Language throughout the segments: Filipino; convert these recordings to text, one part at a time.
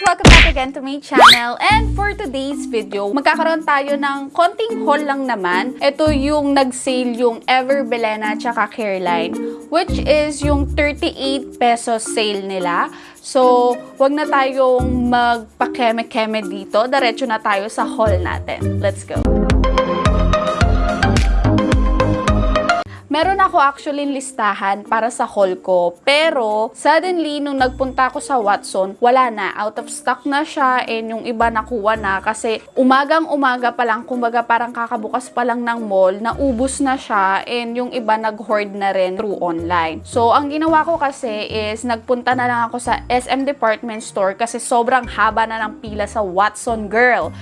Welcome back again to my channel. And for today's video, magkakaroon tayo ng konting haul lang naman. Ito yung nag-sale yung Ever Belena tsaka Careline, which is yung 38 pesos sale nila. So, wag na tayong magpa-keme-keme dito. Diretso na tayo sa haul natin. Let's go! Meron ako actually listahan para sa haul ko. Pero, suddenly, nung nagpunta ako sa Watson, wala na. Out of stock na siya and yung iba nakuha na. Kasi umagang umaga pa lang, kumbaga parang kakabukas pa lang ng mall, naubos na siya and yung iba nag-hoard na rin through online. So, ang ginawa ko kasi is nagpunta na lang ako sa SM Department Store kasi sobrang haba na ng pila sa Watson Girl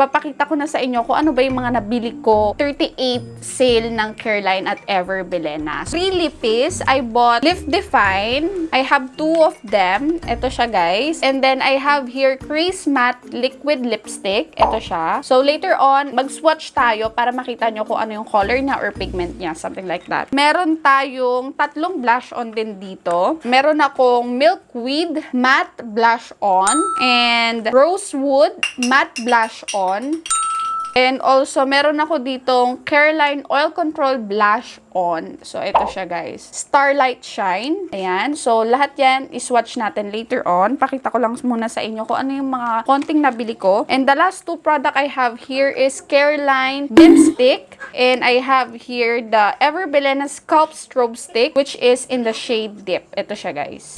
ipapakita ko na sa inyo kung ano ba yung mga nabili ko 38 sale ng Careline at Ever Belena. Three lippies, I bought Lift Define. I have two of them. Ito siya guys. And then I have here Crease Matte Liquid Lipstick. Ito siya. So later on, mag-swatch tayo para makita nyo kung ano yung color niya or pigment niya. Something like that. Meron tayong tatlong blush on din dito. Meron akong Milkweed Matte Blush On and Rosewood Matte Blush On. And also, meron ako ditong Careline Oil Control Blush On. So, ito siya guys. Starlight Shine. Ayan. So, lahat yan, iswatch natin later on. Pakita ko lang muna sa inyo kung ano yung mga konting nabili ko. And the last two product I have here is Careline Dim Stick. And I have here the Ever Belena Sculpt Strobe Stick, which is in the shade Dip. Ito siya guys.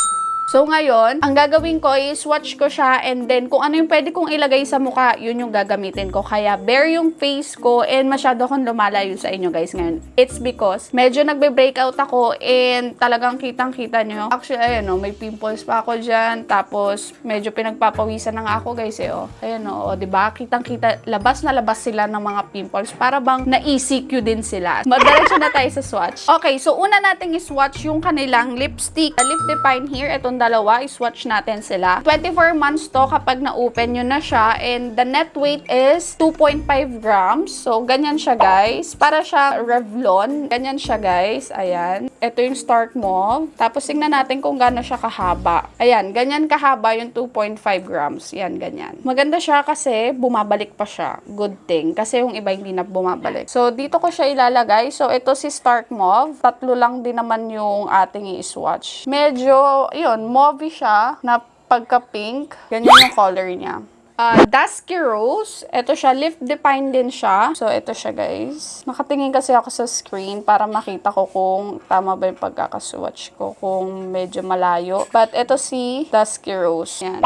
So ngayon, ang gagawin ko is swatch ko siya and then kung ano yung pwede kong ilagay sa mukha, yun yung gagamitin ko. Kaya bare yung face ko and masyado akong lumalayo sa inyo guys ngayon. It's because medyo nagbe-breakout ako and talagang kitang-kita nyo. Actually, ayan o, may pimples pa ako dyan. Tapos, medyo pinagpapawisan na ako guys eh o. Ayan o, o diba? Kitang-kita, labas na labas sila ng mga pimples para bang na-ECQ din sila. Madiretso na tayo sa swatch. Okay, so una nating i-swatch yung kanilang lipstick. Lip Define here, itong dalawa, i-swatch natin sila. 24 months to kapag na-open nyo na siya and the net weight is 2.5 grams. So, ganyan siya guys. Para siya Revlon. Ganyan siya guys. Ayan. Ito yung Stark Mauve. Tapos, tingnan natin kung gaano siya kahaba. Ayan, ganyan kahaba yung 2.5 grams. Yan, ganyan. Maganda siya kasi bumabalik pa siya. Good thing. Kasi yung iba hindi na bumabalik. So, dito ko siya ilalagay. So, ito si Stark Mauve. Tatlo lang din naman yung ating i-swatch. Medyo, yun, mauve siya na pagka-pink. Ganyan yung color niya. Uh, Dusky Rose. Ito siya. Lift Define din siya. So, ito siya, guys. Nakatingin kasi ako sa screen para makita ko kung tama ba yung pagkakaswatch ko. Kung medyo malayo. But, ito si Dusky Rose. Yan.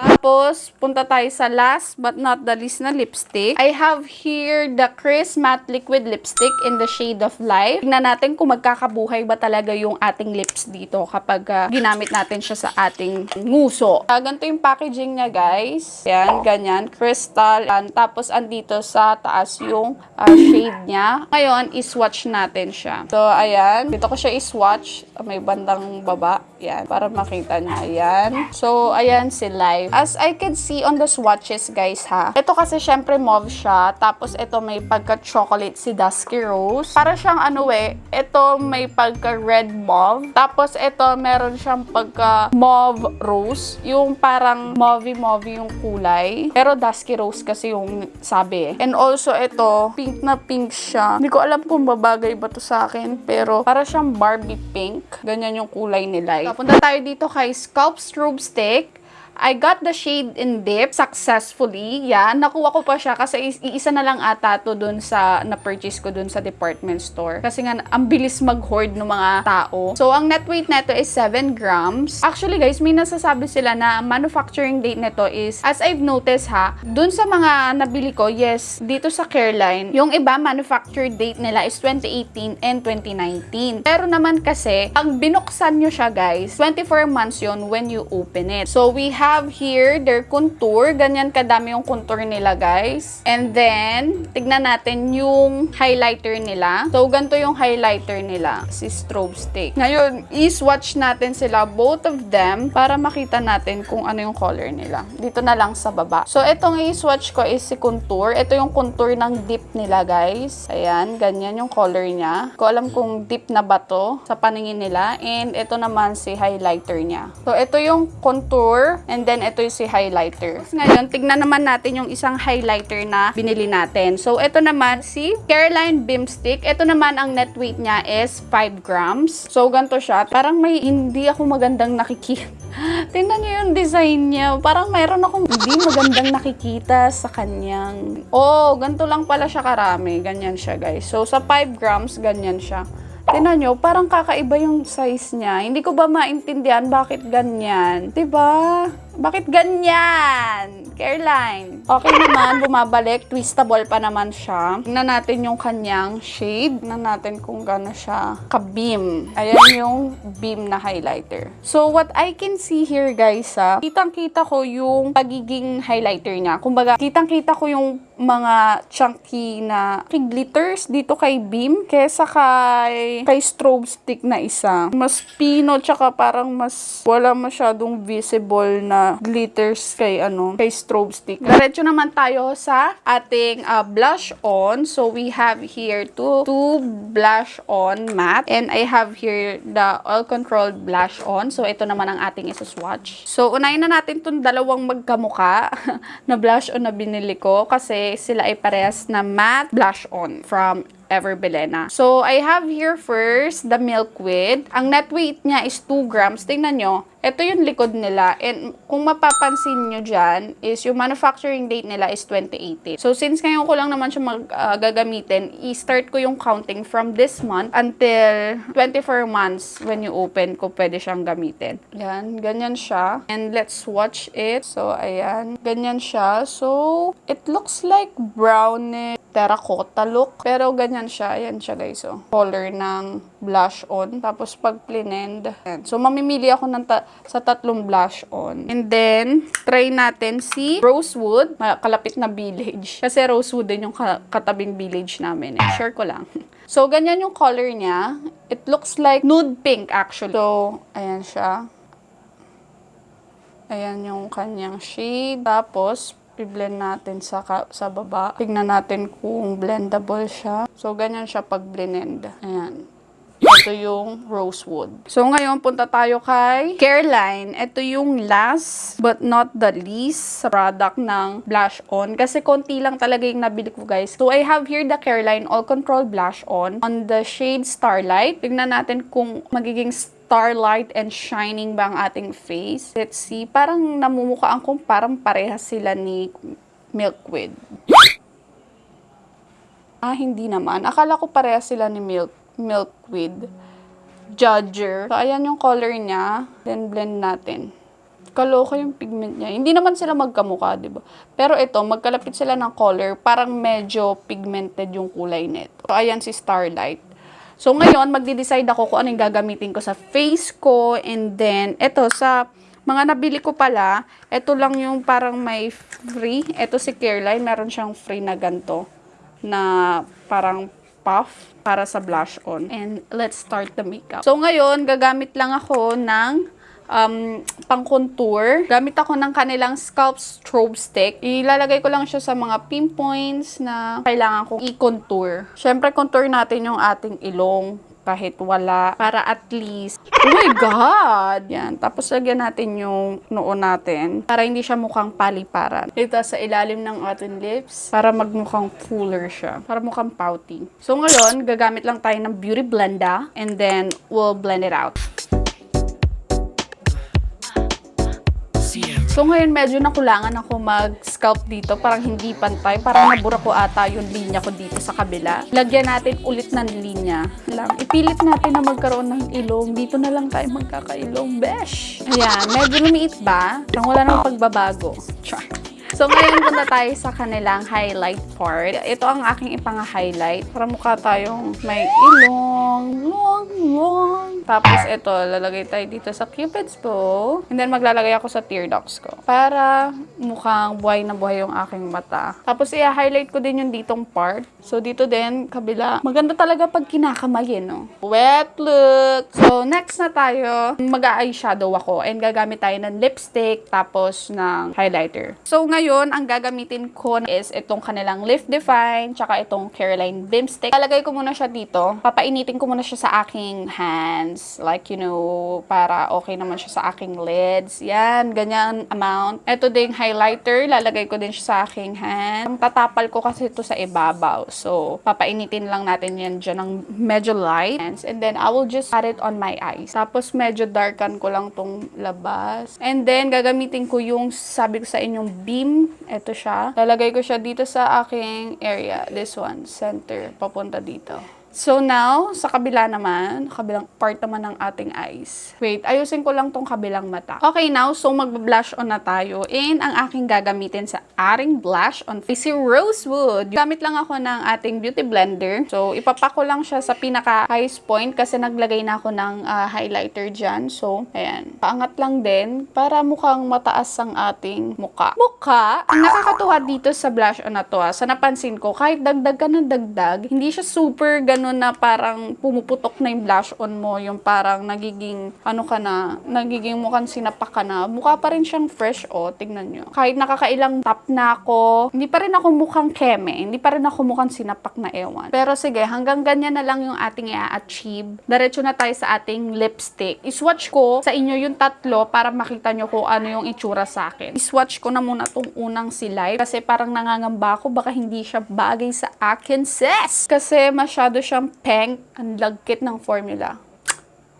Tapos, punta tayo sa last but not the least na lipstick. I have here the Chris Matte Liquid Lipstick in the shade of Life. Tingnan natin kung magkakabuhay ba talaga yung ating lips dito kapag uh, ginamit natin siya sa ating nguso. Uh, ganito yung packaging niya, guys. Yan, ganyan. Crystal. Yan. Tapos, andito sa taas yung uh, shade niya. Ngayon, iswatch natin siya. So, ayan. Dito ko siya iswatch. May bandang baba. Yan. Para makita niya. Ayan. So, ayan si Life. As I can see on the swatches, guys, ha. Ito kasi, syempre, mauve siya. Tapos, ito may pagka-chocolate si Dusky Rose. Para siyang, ano eh, ito may pagka-red mauve. Tapos, ito, meron siyang pagka-mauve rose. Yung parang mauve-mauve yung kulay. Pero, Dusky Rose kasi yung sabi eh. And also, ito, pink na pink siya. Hindi ko alam kung babagay ba to sa akin. Pero, para siyang Barbie pink. Ganyan yung kulay nila. Eh. Punta tayo dito kay Sculpt Strobe Stick. I got the shade in dip successfully. Yan, nakuha ko pa siya kasi iisa na lang ata to dun sa na-purchase ko dun sa department store. Kasi nga, ang bilis mag-hoard ng mga tao. So, ang net weight neto is 7 grams. Actually, guys, may nasasabi sila na manufacturing date neto is, as I've noticed ha, dun sa mga nabili ko, yes, dito sa Careline, yung iba manufacture date nila is 2018 and 2019. Pero naman kasi, ang binuksan nyo siya, guys, 24 months yon when you open it. So, we have have here their contour. Ganyan kadami yung contour nila, guys. And then, tignan natin yung highlighter nila. So, ganito yung highlighter nila, si Strobe Stick. Ngayon, i-swatch natin sila, both of them, para makita natin kung ano yung color nila. Dito na lang sa baba. So, itong i-swatch ko is si contour. Ito yung contour ng dip nila, guys. Ayan, ganyan yung color niya. Ko alam kung dip na ba to sa paningin nila. And ito naman si highlighter niya. So, ito yung contour. And then, ito yung si highlighter. Ngayon, tignan naman natin yung isang highlighter na binili natin. So, ito naman si Caroline Beam Stick. Ito naman, ang net weight niya is 5 grams. So, ganito siya. Parang may hindi ako magandang nakikita. Tingnan niyo yung design niya. Parang mayroon akong hindi magandang nakikita sa kanyang... Oh, ganito lang pala siya karami. Ganyan siya, guys. So, sa 5 grams, ganyan siya. Tingnan nyo, parang kakaiba yung size niya. Hindi ko ba maintindihan bakit ganyan? ba? Bakit ganyan? Caroline. Okay naman, bumabalik. Twistable pa naman siya. Tingnan natin yung kanyang shade. Tingnan natin kung gano'n siya ka-beam. Ayan yung beam na highlighter. So, what I can see here, guys, ah, kitang-kita ko yung pagiging highlighter niya. Kumbaga, kitang-kita ko yung mga chunky na glitters dito kay beam kesa kay kay strobe stick na isa. Mas pino tsaka parang mas wala masyadong visible na glitters kay ano kay strobe stick. Diretso naman tayo sa ating ah, blush on. So we have here two two blush on matte and I have here the oil controlled blush on. So ito naman ang ating isa-swatch. So unahin na natin tong dalawang magkamuka na blush on na binili ko kasi sila ay parehas na matte blush on from Ever Belena. So, I have here first the Milkweed. Ang net weight niya is 2 grams. Tingnan nyo, ito yung likod nila. And kung mapapansin nyo dyan, is yung manufacturing date nila is 2018. So, since ngayon ko lang naman siya mag, ah, gagamitin, i-start ko yung counting from this month until 24 months when you open ko pwede siyang gamitin. Yan, ganyan siya. And let's swatch it. So, ayan. Ganyan siya. So, it looks like brownish terracotta look. Pero ganyan siya. Ayan siya guys. So, color ng blush on. Tapos pag plinend. So, mamimili ako ng sa tatlong blush on. And then, try natin si Rosewood. Kalapit na village. Kasi Rosewood din yung ka- katabing village namin. Eh. Share ko lang. So, ganyan yung color niya. It looks like nude pink actually. So, ayan siya. Ayan yung kanyang shade. Tapos, i-blend natin sa, sa baba. Tignan natin kung blendable siya. So, ganyan siya pag blend. Ayan. Ito yung rosewood. So, ngayon, punta tayo kay Careline. Ito yung last but not the least product ng blush on. Kasi konti lang talaga yung nabili ko, guys. So, I have here the Careline All Control Blush On on the shade Starlight. Tignan natin kung magiging starlight and shining ba ang ating face. Let's see. Parang namumukhaan kong parang parehas sila ni Milkweed. Ah, hindi naman. Akala ko parehas sila ni Milk Milkweed. Judger. So, ayan yung color niya. Then, blend natin. Kaloka yung pigment niya. Hindi naman sila magkamukha, di ba? Pero ito, magkalapit sila ng color. Parang medyo pigmented yung kulay nito. So, ayan si Starlight. So, ngayon, magde-decide ako kung ano yung gagamitin ko sa face ko. And then, ito, sa mga nabili ko pala, ito lang yung parang may free. Ito si Careline, meron siyang free na ganto na parang puff para sa blush on. And let's start the makeup. So, ngayon, gagamit lang ako ng um, pang-contour. Gamit ako ng kanilang Scalp Strobe Stick. Ilalagay ko lang siya sa mga pinpoints na kailangan kong i-contour. Siyempre, contour natin yung ating ilong kahit wala para at least. Oh my god! Yan tapos lagyan natin yung noo natin para hindi siya mukhang paliparan. Ito sa ilalim ng ating lips para magmukhang fuller siya para mukhang pouty. So ngayon gagamit lang tayo ng beauty blender and then we'll blend it out So ngayon medyo nakulangan ako mag-scalp dito, parang hindi pantay, parang nabura ko ata yung linya ko dito sa kabila. Lagyan natin ulit ng linya. Lang, ipilit natin na magkaroon ng ilong. Dito na lang tayo magkakailong. Besh! Ayan, medyo lumiit ba? Parang wala nang pagbabago. Char. So, ngayon punta tayo sa kanilang highlight part. Ito ang aking ipang-highlight. Para mukha tayong may ilong. Tapos, ito, lalagay tayo dito sa cupid's bow. And then, maglalagay ako sa tear ducts ko. Para mukhang buhay na buhay yung aking mata. Tapos, i-highlight ko din yung ditong part. So, dito din, kabila. Maganda talaga pag kinakamayin, no? Wet look! So, next na tayo, mag-eyeshadow ako. And gagamit tayo ng lipstick, tapos ng highlighter. So, ngayon, ang gagamitin ko is itong kanilang Lift Define, tsaka itong Caroline Bim Stick. Lalagay ko muna siya dito. Papainitin ko muna siya sa aking hands. Like, you know, para okay naman siya sa aking lids. Yan, ganyan amount. Ito ding highlighter, lalagay ko din siya sa aking hand. Tatapal ko kasi ito sa ibabaw. So, papainitin lang natin yan dyan ng medyo light. And then, I will just add it on my eyes. Tapos, medyo darkan ko lang tong labas. And then, gagamitin ko yung sabi ko sa inyong beam. Ito siya. Lalagay ko siya dito sa aking area. This one, center. Papunta dito. So now, sa kabila naman, kabilang part naman ng ating eyes. Wait, ayusin ko lang tong kabilang mata. Okay now, so mag-blush on na tayo. And ang aking gagamitin sa ating blush on is si Rosewood. Gamit lang ako ng ating beauty blender. So, ipapako lang siya sa pinaka highest point kasi naglagay na ako ng ah, highlighter dyan. So, ayan. Paangat lang din para mukhang mataas ang ating muka. Muka, ang nakakatuwa dito sa blush on na to, ah, sa napansin ko, kahit dagdag ka ng dagdag, hindi siya super ganun na parang pumuputok na yung blush on mo, yung parang nagiging, ano ka na, nagiging mukhang sinapak ka na. Mukha pa rin siyang fresh, oh, tignan nyo. Kahit nakakailang tap na ako, hindi pa rin ako mukhang keme, hindi pa rin ako mukhang sinapak na ewan. Pero sige, hanggang ganyan na lang yung ating i-achieve. Diretso na tayo sa ating lipstick. Iswatch ko sa inyo yung tatlo para makita nyo kung ano yung itsura sa akin. Iswatch ko na muna tong unang si Life kasi parang nangangamba ako baka hindi siya bagay sa akin, sis! Kasi masyado siyang pink. Ang lagkit ng formula.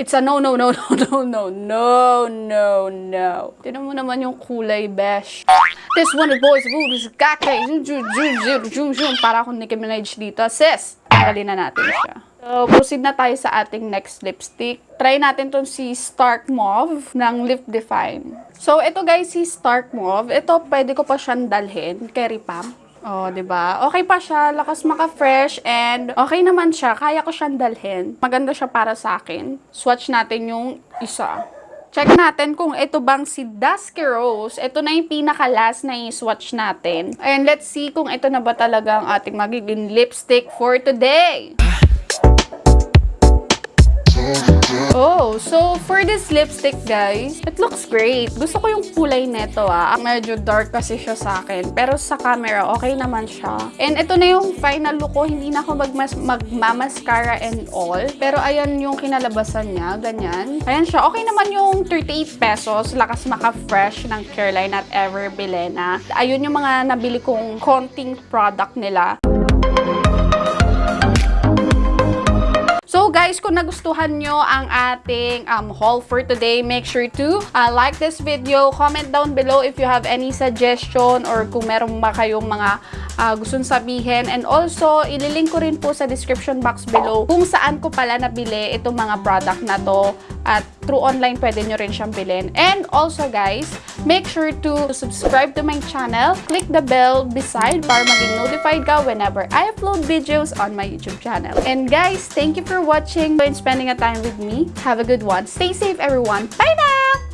It's a no, no, no, no, no, no, no, no, no. Tinan mo naman yung kulay, besh. This one is boys, food is kake. Zoom, zoom, zoom, zoom. Para akong Nicki Minaj dito. Sis, tanggalin na natin siya. So, proceed na tayo sa ating next lipstick. Try natin tong si Stark Mauve ng Lip Define. So, ito guys, si Stark Mauve. Ito, pwede ko pa siyang dalhin kay Ripam. Oh, 'di ba? Okay pa siya, lakas maka-fresh and okay naman siya. Kaya ko siyang dalhin. Maganda siya para sa akin. Swatch natin yung isa. Check natin kung ito bang si Dusky Rose. Ito na yung pinaka-last na i-swatch natin. And let's see kung ito na ba talaga ang ating magiging lipstick for today. Oh, so for this lipstick, guys, it looks great. Gusto ko yung kulay neto ah. Medyo dark kasi siya sa akin. Pero sa camera, okay naman siya. And ito na yung final look ko. Hindi na ako magmas magmamascara and all. Pero ayan yung kinalabasan niya. Ganyan. Ayan siya. Okay naman yung 38 pesos. Lakas maka-fresh ng Caroline at Ever Bilena. Ayun yung mga nabili kong konting product nila. Guys, kung nagustuhan nyo ang ating um, haul for today, make sure to uh, like this video, comment down below if you have any suggestion or kung meron ba kayong mga uh, gustong sabihin. And also, ililink ko rin po sa description box below kung saan ko pala nabili itong mga product na to. At through online, pwede nyo rin siyang bilhin. And also guys, make sure to subscribe to my channel. Click the bell beside para maging notified ka whenever I upload videos on my YouTube channel. And guys, thank you for watching and spending a time with me. Have a good one. Stay safe everyone. Bye now!